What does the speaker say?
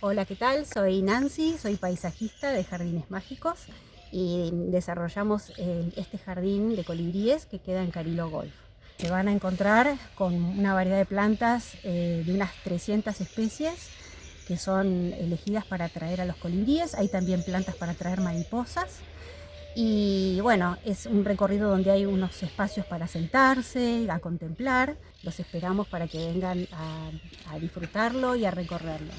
Hola, ¿qué tal? Soy Nancy, soy paisajista de Jardines Mágicos y desarrollamos eh, este jardín de colibríes que queda en Carilo Golf. Se van a encontrar con una variedad de plantas eh, de unas 300 especies que son elegidas para atraer a los colibríes. Hay también plantas para atraer mariposas. Y bueno, es un recorrido donde hay unos espacios para sentarse, a contemplar. Los esperamos para que vengan a disfrutarlo y a recorrerlo.